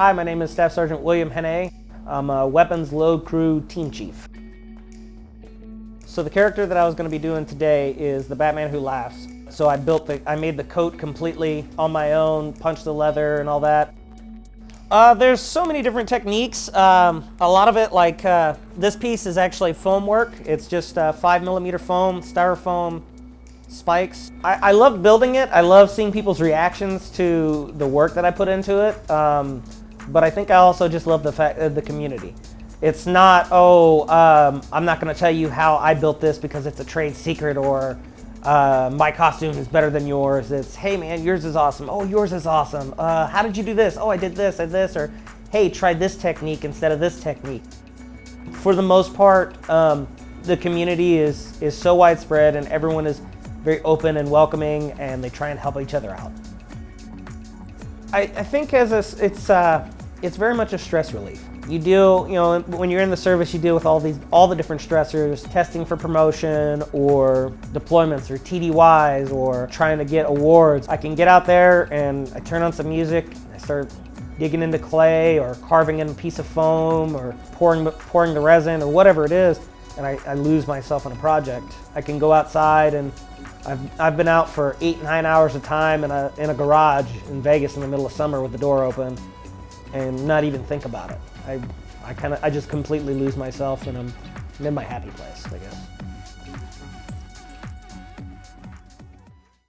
Hi, my name is Staff Sergeant William Hene. I'm a Weapons Load Crew Team Chief. So the character that I was going to be doing today is the Batman Who Laughs. So I built the, I made the coat completely on my own, punched the leather and all that. Uh, there's so many different techniques. Um, a lot of it, like uh, this piece is actually foam work. It's just uh, five millimeter foam, styrofoam, spikes. I, I love building it. I love seeing people's reactions to the work that I put into it. Um, but I think I also just love the fact of the community. It's not, oh, um, I'm not going to tell you how I built this because it's a trade secret or uh, my costume is better than yours. It's, hey man, yours is awesome. Oh, yours is awesome. Uh, how did you do this? Oh, I did this, did this. Or, hey, try this technique instead of this technique. For the most part, um, the community is, is so widespread and everyone is very open and welcoming and they try and help each other out. I, I think as a, it's, uh, it's very much a stress relief. You deal, you know, when you're in the service, you deal with all these, all the different stressors, testing for promotion or deployments or TDYs or trying to get awards. I can get out there and I turn on some music, I start digging into clay or carving in a piece of foam or pouring, pouring the resin or whatever it is, and I, I lose myself in a project. I can go outside and I've, I've been out for eight, nine hours of time in a, in a garage in Vegas in the middle of summer with the door open and not even think about it. I, I kind of, I just completely lose myself and I'm, in my happy place, I guess.